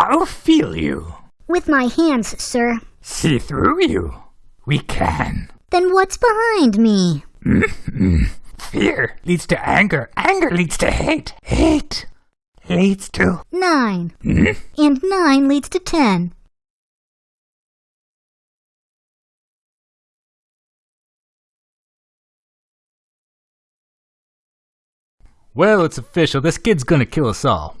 I'll feel you. With my hands, sir. See through you. We can. Then what's behind me? Mm-hmm. Fear leads to anger. Anger leads to hate. Hate leads to. Nine. Mm-hmm. And nine leads to ten. Well, it's official. This kid's gonna kill us all.